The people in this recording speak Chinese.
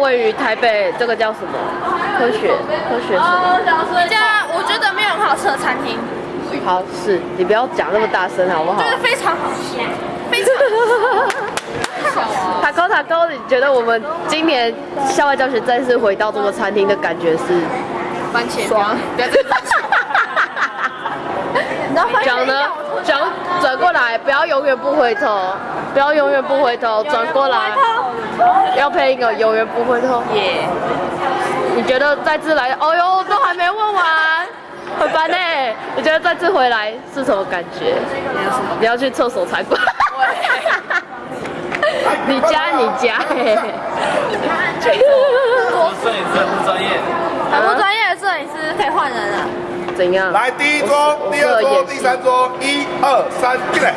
位于台北这个叫什么？科学科学城。一家我觉得没有很好吃的餐厅，好，是你不要讲那么大声好不好？就是非常好吃，非常塔高塔高，你觉得我们今年校外教学再次回到这个餐厅的感觉是？番茄爽不要再番茄。你知道番茄讲呢，讲转过来，不要永远不回头，不要永远不回头，转过来，要配一个永远不会痛。耶，你觉得再次来？哦呦，都还没问完，很烦呢。你觉得再次回来是什么感觉？你要去厕所才怪。你家你家嘿。我摄影师很不专业。很不专业的摄影师可以换人了。怎样？来第一桌，第二桌，第三桌，一二三，进来。